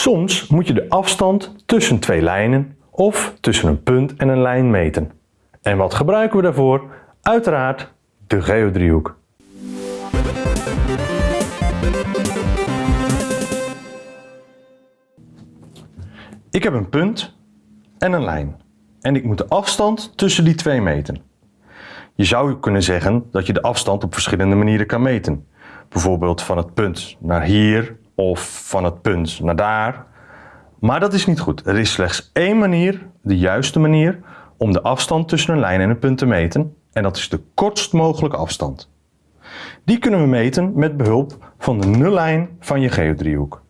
Soms moet je de afstand tussen twee lijnen of tussen een punt en een lijn meten. En wat gebruiken we daarvoor? Uiteraard de geodriehoek. Ik heb een punt en een lijn en ik moet de afstand tussen die twee meten. Je zou kunnen zeggen dat je de afstand op verschillende manieren kan meten. Bijvoorbeeld van het punt naar hier of van het punt naar daar. Maar dat is niet goed. Er is slechts één manier, de juiste manier, om de afstand tussen een lijn en een punt te meten. En dat is de kortst mogelijke afstand. Die kunnen we meten met behulp van de nullijn van je geodriehoek.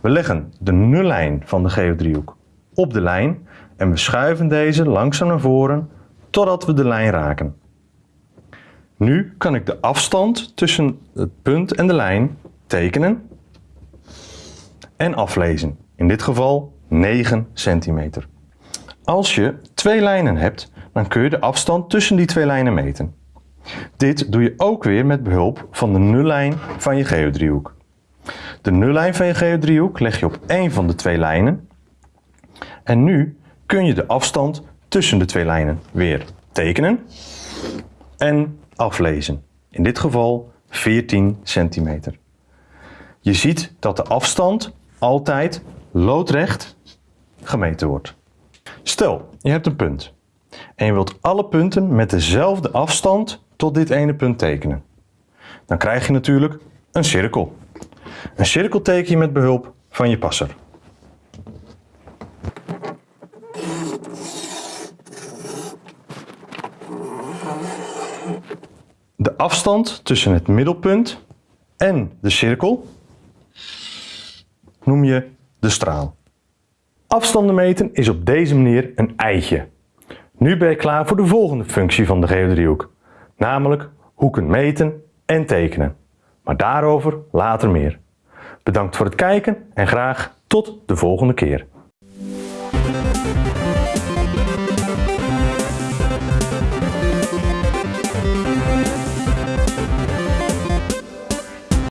We leggen de nullijn van de geodriehoek op de lijn en we schuiven deze langzaam naar voren totdat we de lijn raken. Nu kan ik de afstand tussen het punt en de lijn tekenen en aflezen. In dit geval 9 centimeter. Als je twee lijnen hebt, dan kun je de afstand tussen die twee lijnen meten. Dit doe je ook weer met behulp van de nullijn van je geodriehoek. De nullijn van je geodriehoek leg je op één van de twee lijnen. En nu kun je de afstand tussen de twee lijnen weer tekenen en aflezen. In dit geval 14 centimeter. Je ziet dat de afstand altijd loodrecht gemeten wordt. Stel, je hebt een punt en je wilt alle punten met dezelfde afstand tot dit ene punt tekenen. Dan krijg je natuurlijk een cirkel. Een cirkel teken je met behulp van je passer. De afstand tussen het middelpunt en de cirkel noem je de straal. Afstanden meten is op deze manier een eitje. Nu ben je klaar voor de volgende functie van de geodriehoek, namelijk hoeken meten en tekenen. Maar daarover later meer. Bedankt voor het kijken en graag tot de volgende keer.